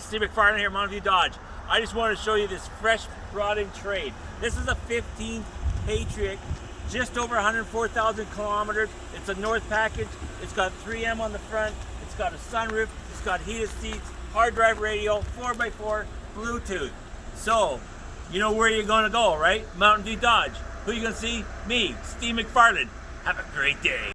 Steve McFarland here, Mountain View Dodge. I just wanted to show you this fresh brought in trade. This is a 15 Patriot, just over 104,000 kilometers. It's a North package. It's got 3M on the front. It's got a sunroof. It's got heated seats, hard drive radio, 4x4, Bluetooth. So, you know where you're gonna go, right? Mountain View Dodge. Who you gonna see? Me, Steve McFarland. Have a great day.